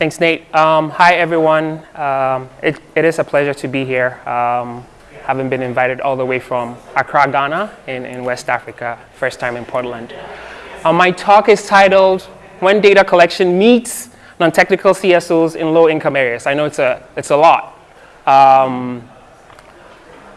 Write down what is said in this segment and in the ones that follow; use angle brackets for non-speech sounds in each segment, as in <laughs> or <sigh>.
Thanks, Nate. Um, hi, everyone. Um, it, it is a pleasure to be here, um, having been invited all the way from Accra, Ghana, in, in West Africa, first time in Portland. Uh, my talk is titled, When Data Collection Meets Non-Technical CSOs in Low-Income Areas. I know it's a, it's a lot. Um,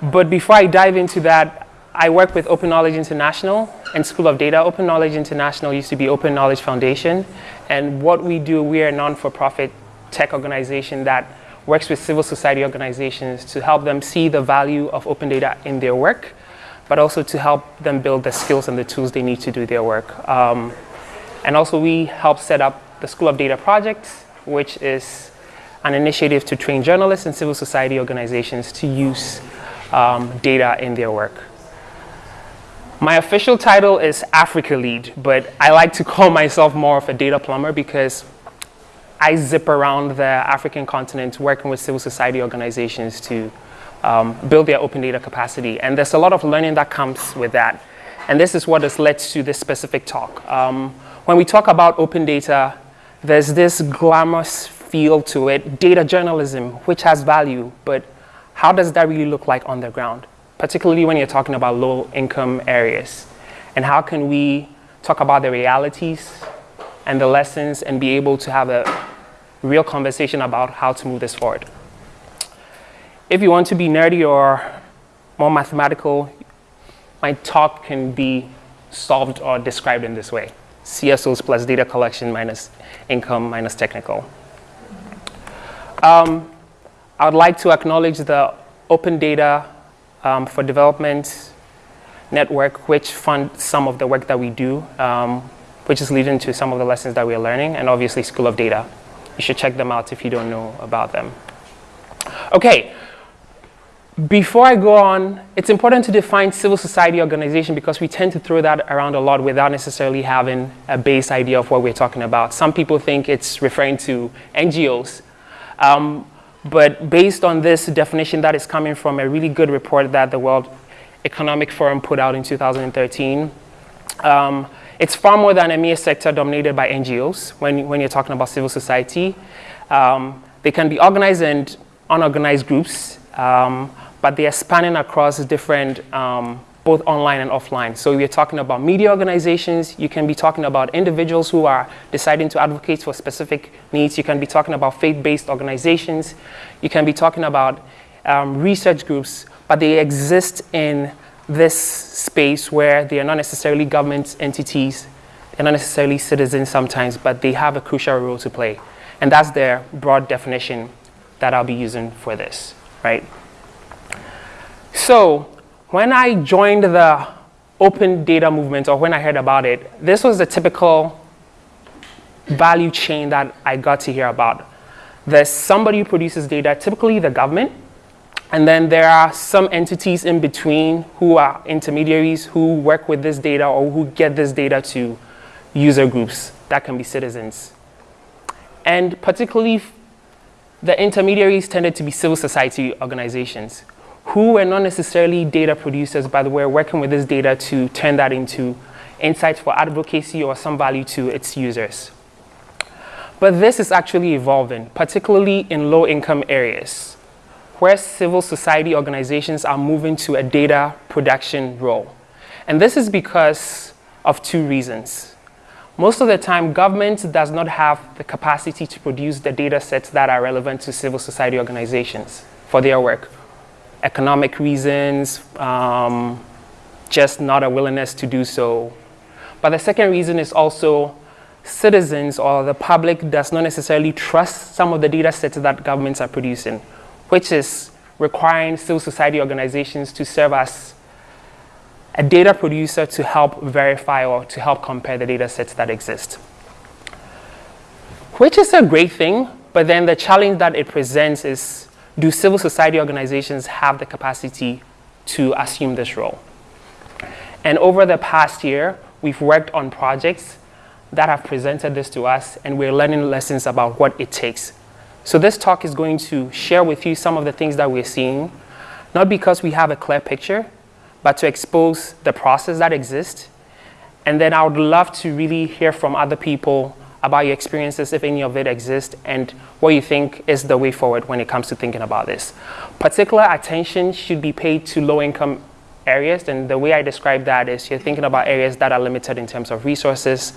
but before I dive into that, I work with Open Knowledge International and School of Data. Open Knowledge International used to be Open Knowledge Foundation. And what we do, we are a non-for-profit tech organization that works with civil society organizations to help them see the value of open data in their work, but also to help them build the skills and the tools they need to do their work. Um, and also we help set up the School of Data Project, which is an initiative to train journalists and civil society organizations to use um, data in their work. My official title is Africa Lead, but I like to call <laughs> myself more of a data plumber because I zip around the African continent working with civil society organizations to um, build their open data capacity. And there's a lot of learning that comes with that. And this is what has led to this specific talk. Um, when we talk about open data, there's this glamorous feel to it, data journalism, which has value, but how does that really look like on the ground? Particularly when you're talking about low income areas? And how can we talk about the realities and the lessons and be able to have a real conversation about how to move this forward? If you want to be nerdy or more mathematical, my talk can be solved or described in this way. CSOs plus data collection minus income minus technical. Um, I would like to acknowledge the open data um, for development network, which fund some of the work that we do, um, which is leading to some of the lessons that we are learning, and obviously School of Data. You should check them out if you don't know about them. Okay, before I go on, it's important to define civil society organization because we tend to throw that around a lot without necessarily having a base idea of what we're talking about. Some people think it's referring to NGOs. Um, but based on this definition that is coming from a really good report that the World Economic Forum put out in 2013, um, it's far more than a mere sector dominated by NGOs when, when you're talking about civil society. Um, they can be organized and unorganized groups, um, but they are spanning across different um, both online and offline. So we're talking about media organizations, you can be talking about individuals who are deciding to advocate for specific needs, you can be talking about faith-based organizations, you can be talking about um, research groups, but they exist in this space where they are not necessarily government entities, they're not necessarily citizens sometimes, but they have a crucial role to play. And that's their broad definition that I'll be using for this, right? So when I joined the open data movement or when I heard about it, this was the typical value chain that I got to hear about. There's somebody who produces data, typically the government, and then there are some entities in between who are intermediaries who work with this data or who get this data to user groups that can be citizens. And particularly the intermediaries tended to be civil society organizations who were not necessarily data producers, but were working with this data to turn that into insights for advocacy or some value to its users. But this is actually evolving, particularly in low-income areas, where civil society organizations are moving to a data production role. And this is because of two reasons. Most of the time, government does not have the capacity to produce the data sets that are relevant to civil society organizations for their work economic reasons, um, just not a willingness to do so. But the second reason is also citizens or the public does not necessarily trust some of the data sets that governments are producing, which is requiring civil society organizations to serve as a data producer to help verify or to help compare the data sets that exist. Which is a great thing, but then the challenge that it presents is do civil society organizations have the capacity to assume this role? And over the past year, we've worked on projects that have presented this to us, and we're learning lessons about what it takes. So this talk is going to share with you some of the things that we're seeing, not because we have a clear picture, but to expose the process that exists. And then I would love to really hear from other people about your experiences, if any of it exists, and what you think is the way forward when it comes to thinking about this. Particular attention should be paid to low-income areas, and the way I describe that is you're thinking about areas that are limited in terms of resources,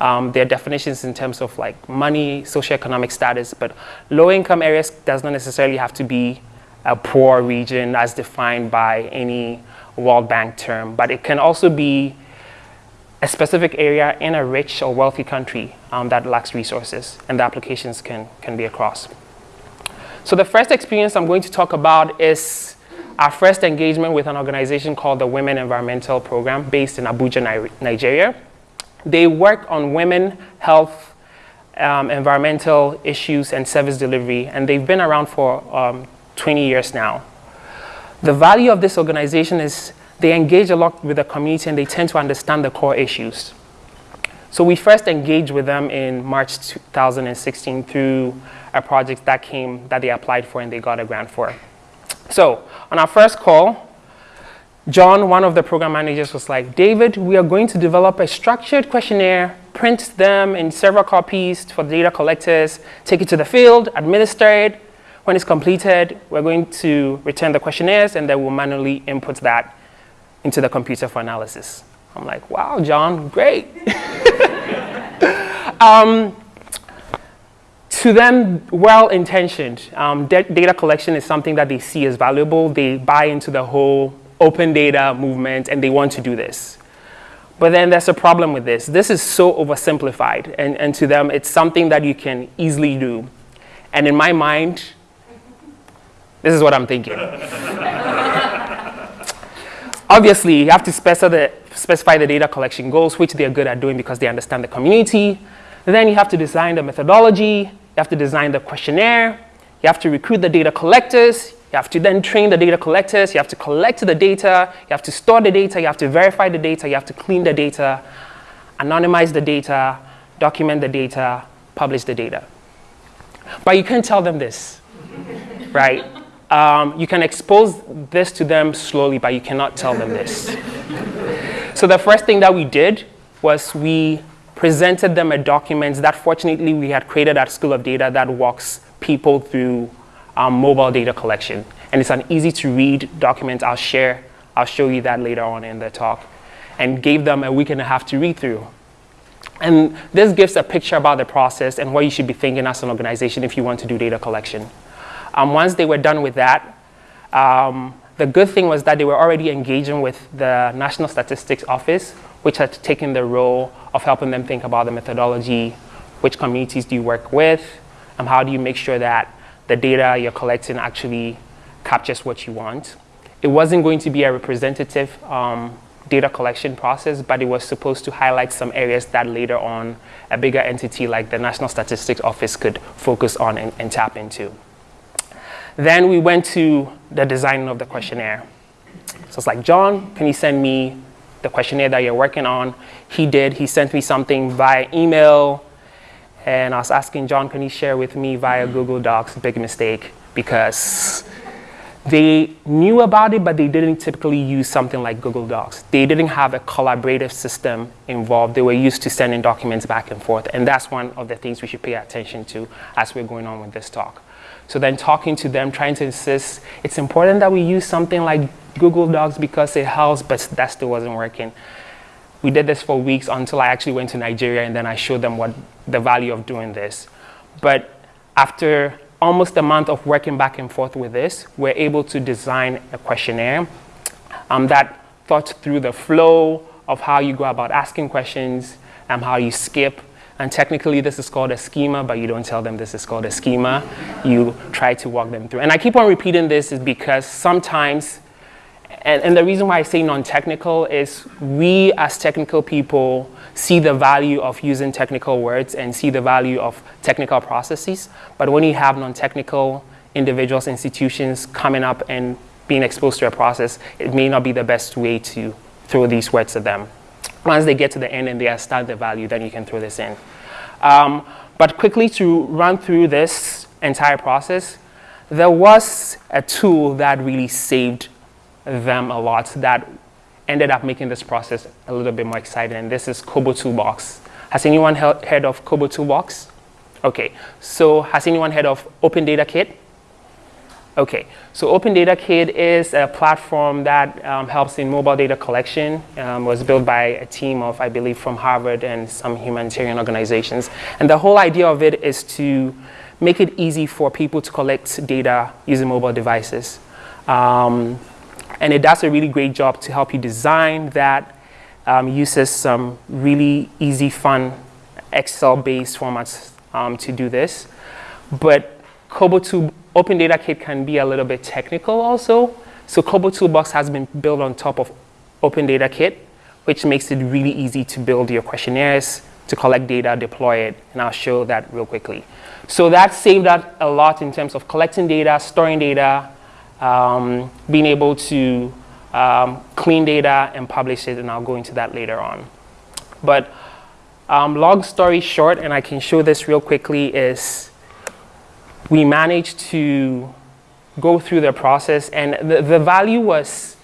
um, their definitions in terms of like money, socioeconomic status, but low-income areas does not necessarily have to be a poor region as defined by any World Bank term, but it can also be a specific area in a rich or wealthy country um, that lacks resources, and the applications can, can be across. So the first experience I'm going to talk about is our first engagement with an organization called the Women Environmental Program based in Abuja, Nigeria. They work on women, health, um, environmental issues, and service delivery, and they've been around for um, 20 years now. The value of this organization is they engage a lot with the community and they tend to understand the core issues. So we first engaged with them in March 2016 through a project that came, that they applied for and they got a grant for. So on our first call, John, one of the program managers was like, David, we are going to develop a structured questionnaire, print them in several copies for the data collectors, take it to the field, administer it, when it's completed, we're going to return the questionnaires and then we'll manually input that into the computer for analysis. I'm like, wow, John, great. <laughs> um, to them, well-intentioned. Um, data collection is something that they see as valuable. They buy into the whole open data movement and they want to do this. But then there's a problem with this. This is so oversimplified and, and to them, it's something that you can easily do. And in my mind, this is what I'm thinking. <laughs> Obviously, you have to specify the, specify the data collection goals, which they're good at doing because they understand the community. Then you have to design the methodology. You have to design the questionnaire. You have to recruit the data collectors. You have to then train the data collectors. You have to collect the data. You have to store the data. You have to verify the data. You have to clean the data, anonymize the data, document the data, publish the data. But you can't tell them this, <laughs> right? Um, you can expose this to them slowly, but you cannot tell them this. <laughs> so the first thing that we did was we presented them a document that fortunately we had created at School of Data that walks people through um, mobile data collection. And it's an easy to read document. I'll share, I'll show you that later on in the talk. And gave them a week and a half to read through. And this gives a picture about the process and what you should be thinking as an organization if you want to do data collection. Um, once they were done with that, um, the good thing was that they were already engaging with the National Statistics Office, which had taken the role of helping them think about the methodology, which communities do you work with, and how do you make sure that the data you're collecting actually captures what you want. It wasn't going to be a representative um, data collection process, but it was supposed to highlight some areas that later on a bigger entity like the National Statistics Office could focus on and, and tap into. Then we went to the design of the questionnaire. So it's like, John, can you send me the questionnaire that you're working on? He did. He sent me something via email. And I was asking John, can you share with me via Google Docs? Big mistake because they knew about it, but they didn't typically use something like Google Docs. They didn't have a collaborative system involved. They were used to sending documents back and forth. And that's one of the things we should pay attention to as we're going on with this talk. So then talking to them, trying to insist, it's important that we use something like Google Docs because it helps, but that still wasn't working. We did this for weeks until I actually went to Nigeria and then I showed them what the value of doing this. But after almost a month of working back and forth with this, we're able to design a questionnaire um, that thought through the flow of how you go about asking questions, and how you skip, and technically this is called a schema, but you don't tell them this is called a schema. You try to walk them through. And I keep on repeating this is because sometimes, and, and the reason why I say non-technical is we as technical people see the value of using technical words and see the value of technical processes. But when you have non-technical individuals, institutions coming up and being exposed to a process, it may not be the best way to throw these words at them. Once they get to the end and they understand the value, then you can throw this in. Um, but quickly to run through this entire process, there was a tool that really saved them a lot that ended up making this process a little bit more exciting. And this is Kobo Toolbox. Has anyone heard of Kobo Toolbox? Okay, so has anyone heard of Open Data Kit? Okay, so Open Data Kit is a platform that um, helps in mobile data collection. Um, was built by a team of, I believe, from Harvard and some humanitarian organizations. And the whole idea of it is to make it easy for people to collect data using mobile devices. Um, and it does a really great job to help you design that, um, uses some really easy, fun Excel-based formats um, to do this. But Kobo Open Data Kit can be a little bit technical also. So Kobo Toolbox has been built on top of Open Data Kit, which makes it really easy to build your questionnaires, to collect data, deploy it, and I'll show that real quickly. So that saved us a lot in terms of collecting data, storing data, um, being able to um, clean data and publish it, and I'll go into that later on. But um, long story short, and I can show this real quickly, is we managed to go through the process and the, the value was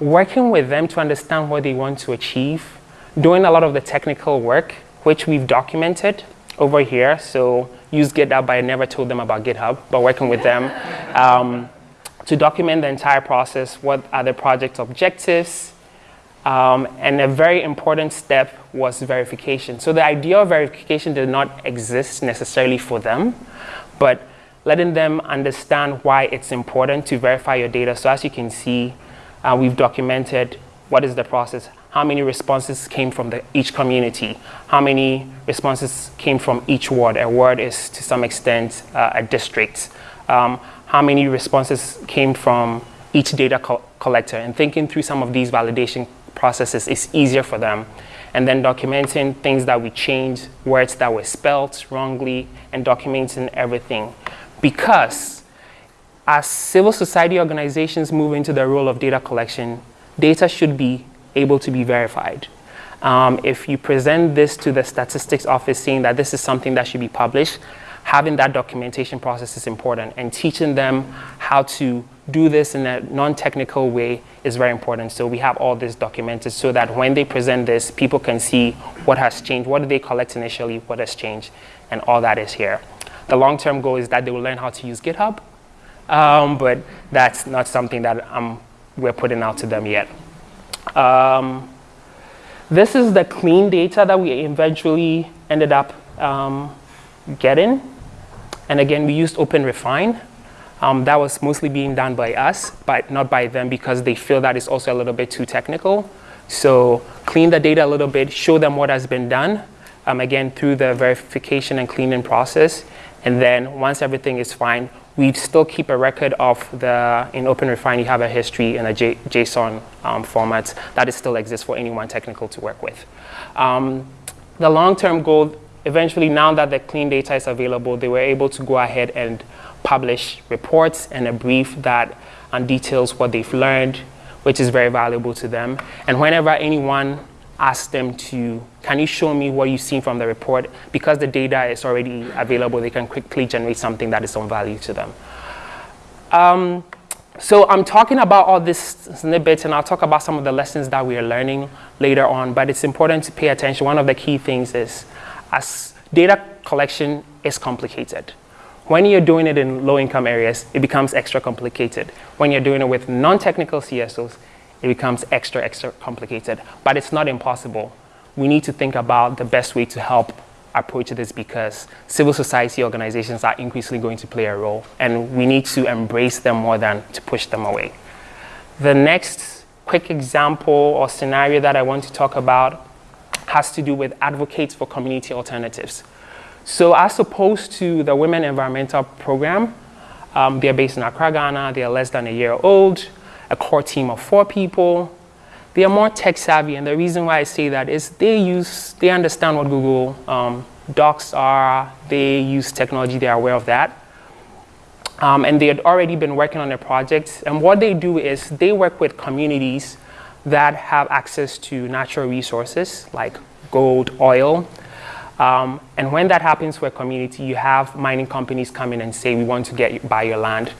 working with them to understand what they want to achieve, doing a lot of the technical work, which we've documented over here. So use GitHub, but I never told them about GitHub, but working with them <laughs> um, to document the entire process, what are the project objectives, um, and a very important step was verification. So the idea of verification did not exist necessarily for them, but letting them understand why it's important to verify your data. So as you can see, uh, we've documented what is the process, how many responses came from the, each community, how many responses came from each ward. A ward is to some extent uh, a district. Um, how many responses came from each data co collector and thinking through some of these validation processes is easier for them and then documenting things that we changed, words that were spelt wrongly, and documenting everything. Because as civil society organizations move into the role of data collection, data should be able to be verified. Um, if you present this to the statistics office saying that this is something that should be published, having that documentation process is important and teaching them how to do this in a non-technical way is very important. So we have all this documented so that when they present this, people can see what has changed, what did they collect initially, what has changed, and all that is here. The long-term goal is that they will learn how to use GitHub, um, but that's not something that um, we're putting out to them yet. Um, this is the clean data that we eventually ended up um, getting. And again, we used OpenRefine. Um, that was mostly being done by us, but not by them because they feel that it's also a little bit too technical. So clean the data a little bit, show them what has been done, um, again, through the verification and cleaning process. And then once everything is fine, we still keep a record of the, in OpenRefine, you have a history in a J JSON um, format that still exists for anyone technical to work with. Um, the long-term goal, eventually now that the clean data is available, they were able to go ahead and publish reports and a brief that um, details what they've learned, which is very valuable to them. And whenever anyone asks them to, can you show me what you've seen from the report? Because the data is already available, they can quickly generate something that is of value to them. Um, so I'm talking about all these snippets and I'll talk about some of the lessons that we are learning later on, but it's important to pay attention. One of the key things is as data collection is complicated. When you're doing it in low-income areas, it becomes extra complicated. When you're doing it with non-technical CSOs, it becomes extra, extra complicated. But it's not impossible. We need to think about the best way to help approach this because civil society organizations are increasingly going to play a role and we need to embrace them more than to push them away. The next quick example or scenario that I want to talk about has to do with advocates for community alternatives. So as opposed to the Women Environmental Program, um, they're based in Accra, Ghana. They are less than a year old, a core team of four people. They are more tech savvy, and the reason why I say that is they use, they understand what Google um, Docs are. They use technology. They are aware of that. Um, and they had already been working on a project. And what they do is they work with communities that have access to natural resources like gold, oil, um, and when that happens for a community, you have mining companies come in and say, we want to get buy your land.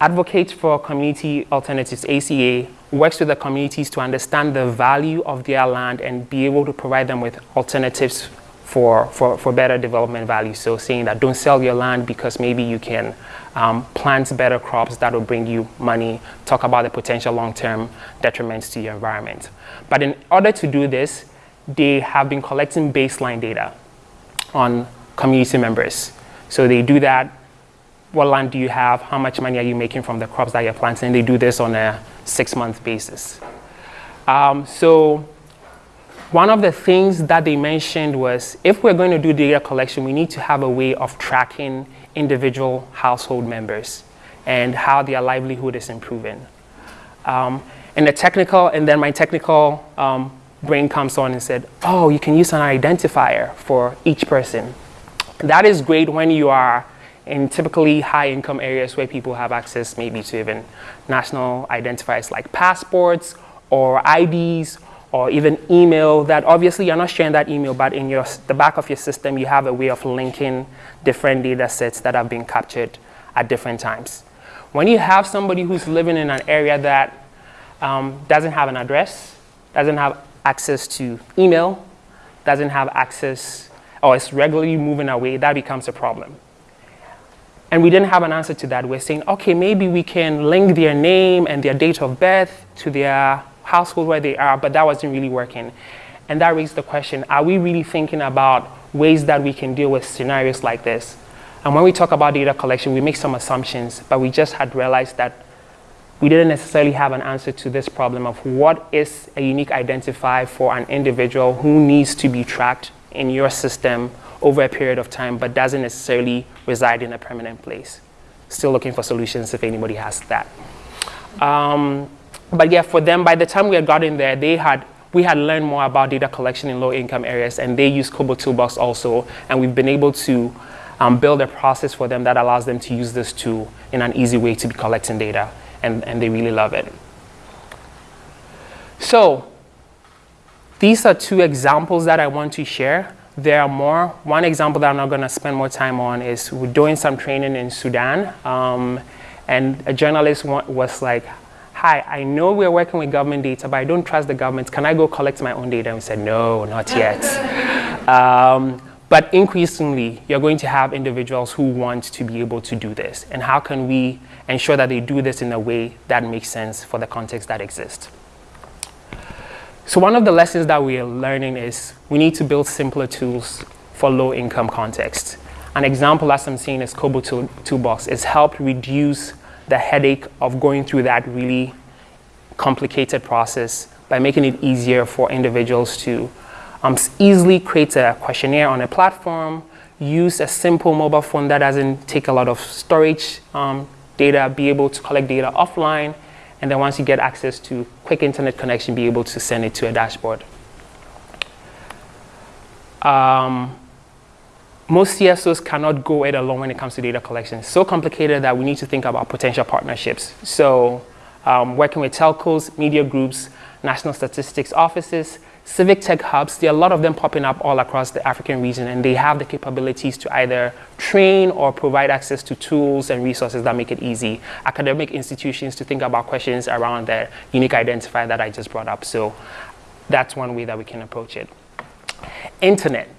Advocates for Community Alternatives, ACA, works with the communities to understand the value of their land and be able to provide them with alternatives for, for, for better development value. So saying that don't sell your land because maybe you can um, plant better crops that will bring you money, talk about the potential long-term detriments to your environment. But in order to do this, they have been collecting baseline data on community members. So they do that, what land do you have, how much money are you making from the crops that you're planting, they do this on a six-month basis. Um, so one of the things that they mentioned was if we're going to do data collection, we need to have a way of tracking individual household members and how their livelihood is improving. Um, and the technical, and then my technical um, brain comes on and said, oh, you can use an identifier for each person. That is great when you are in typically high income areas where people have access maybe to even national identifiers like passports or IDs or even email that obviously you're not sharing that email, but in your, the back of your system, you have a way of linking different data sets that have been captured at different times. When you have somebody who's living in an area that um, doesn't have an address, doesn't have access to email, doesn't have access, or is regularly moving away, that becomes a problem. And we didn't have an answer to that. We're saying, okay, maybe we can link their name and their date of birth to their household where they are, but that wasn't really working. And that raised the question, are we really thinking about ways that we can deal with scenarios like this? And when we talk about data collection, we make some assumptions, but we just had realized that we didn't necessarily have an answer to this problem of what is a unique identifier for an individual who needs to be tracked in your system over a period of time, but doesn't necessarily reside in a permanent place. Still looking for solutions if anybody has that. Um, but yeah, for them, by the time we had gotten there, they had we had learned more about data collection in low income areas and they use Kobo Toolbox also. And we've been able to um, build a process for them that allows them to use this tool in an easy way to be collecting data and, and they really love it. So these are two examples that I want to share. There are more. One example that I'm not going to spend more time on is we're doing some training in Sudan. Um, and a journalist was like, hi, I know we're working with government data, but I don't trust the government. Can I go collect my own data? And we said, no, not <laughs> yet. um, but increasingly, you're going to have individuals who want to be able to do this. And how can we ensure that they do this in a way that makes sense for the context that exists? So one of the lessons that we are learning is we need to build simpler tools for low income contexts. An example as I'm seeing is Kobo Toolbox. It's helped reduce the headache of going through that really complicated process by making it easier for individuals to um, easily create a questionnaire on a platform, use a simple mobile phone that doesn't take a lot of storage um, data, be able to collect data offline, and then once you get access to quick internet connection, be able to send it to a dashboard. Um, most CSOs cannot go it alone when it comes to data collection. It's so complicated that we need to think about potential partnerships. So um, working with telcos, media groups, national statistics offices, civic tech hubs, there are a lot of them popping up all across the African region and they have the capabilities to either train or provide access to tools and resources that make it easy. Academic institutions to think about questions around the unique identifier that I just brought up. So that's one way that we can approach it. Internet.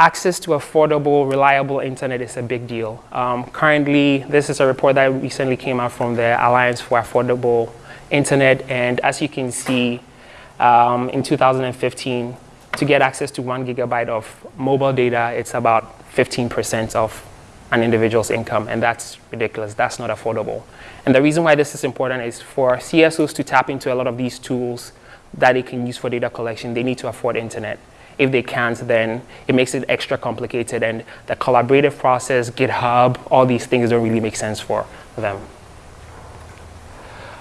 Access to affordable, reliable internet is a big deal. Um, currently, this is a report that recently came out from the Alliance for Affordable Internet, and as you can see, um, in 2015, to get access to one gigabyte of mobile data, it's about 15% of an individual's income, and that's ridiculous. That's not affordable. And the reason why this is important is for CSOs to tap into a lot of these tools that they can use for data collection, they need to afford internet. If they can't, then it makes it extra complicated, and the collaborative process, GitHub, all these things don't really make sense for them.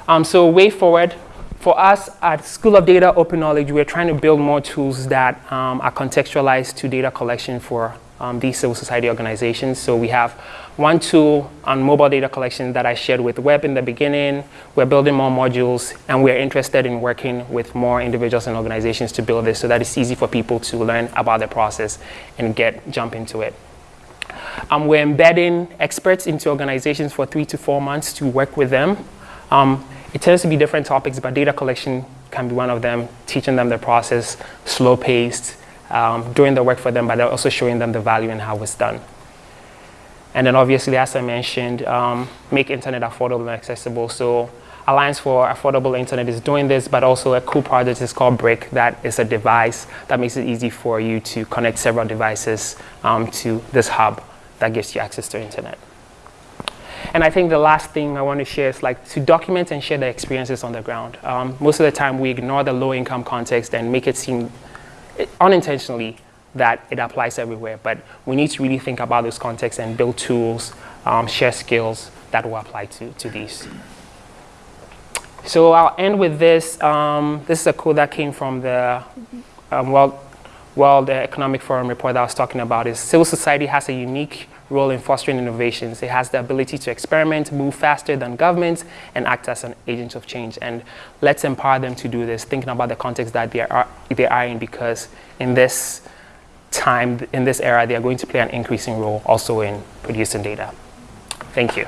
Um, so way forward, for us at School of Data Open Knowledge, we're trying to build more tools that um, are contextualized to data collection for um, these civil society organizations. So we have one tool on mobile data collection that I shared with Web in the beginning. We're building more modules, and we're interested in working with more individuals and organizations to build this so that it's easy for people to learn about the process and get jump into it. Um, we're embedding experts into organizations for three to four months to work with them um, It tends to be different topics, but data collection can be one of them, teaching them the process, slow paced, um, doing the work for them, but also showing them the value and how it's done. And then obviously, as I mentioned, um, make internet affordable and accessible. So Alliance for Affordable Internet is doing this, but also a cool project is called BRCK that is a device that makes it easy for you to connect several devices um, to this hub that gives you access to internet. And I think the last thing I want to share is like to document and share the experiences on the ground. Um, most of the time we ignore the low income context and make it seem unintentionally that it applies everywhere. But we need to really think about those contexts and build tools, um, share skills that will apply to, to these. So I'll end with this. Um, this is a quote that came from the um, World, World Economic Forum report that I was talking about. Is civil society has a unique role in fostering innovations. It has the ability to experiment, move faster than governments, and act as an agent of change. And let's empower them to do this, thinking about the context that they are, they are in, because in this time, in this era, they are going to play an increasing role also in producing data. Thank you.